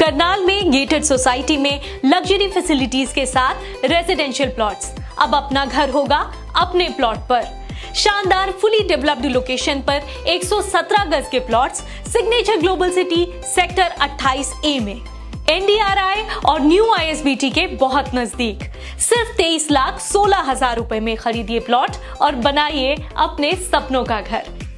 करनाल में gated society में luxury facilities के साथ रेजिडेंशियल प्लॉट्स अब अपना घर होगा अपने प्लॉट पर। शानदार फुली डेवलप्ड लोकेशन पर 117 गज के plots Signature Global City sector 28 A में। एनडीआरआई और न्यू आईएसबीटी के बहुत नज़दीक। सिर्फ़ 23 लाख सोलह हज़ार रुपए में खरीदिए प्लॉट और बनाइए अपने सपनों का घर।